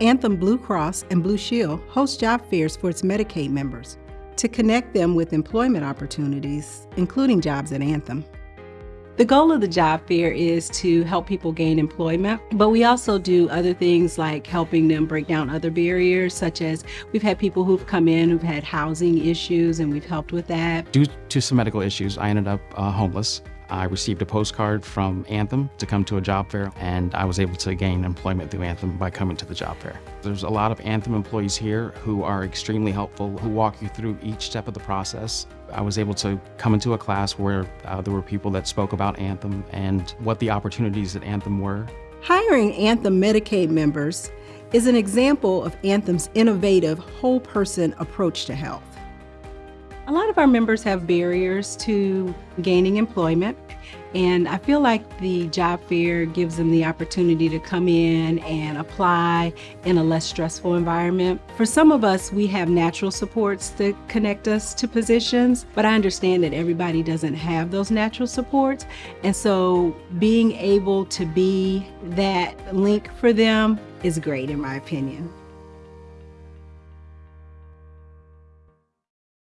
Anthem Blue Cross and Blue Shield host job fairs for its Medicaid members to connect them with employment opportunities, including jobs at Anthem. The goal of the job fair is to help people gain employment, but we also do other things like helping them break down other barriers, such as we've had people who've come in who've had housing issues and we've helped with that. Due to some medical issues, I ended up uh, homeless. I received a postcard from Anthem to come to a job fair, and I was able to gain employment through Anthem by coming to the job fair. There's a lot of Anthem employees here who are extremely helpful, who walk you through each step of the process. I was able to come into a class where uh, there were people that spoke about Anthem and what the opportunities at Anthem were. Hiring Anthem Medicaid members is an example of Anthem's innovative whole person approach to health. A lot of our members have barriers to gaining employment, and I feel like the job fair gives them the opportunity to come in and apply in a less stressful environment. For some of us, we have natural supports that connect us to positions, but I understand that everybody doesn't have those natural supports, and so being able to be that link for them is great in my opinion.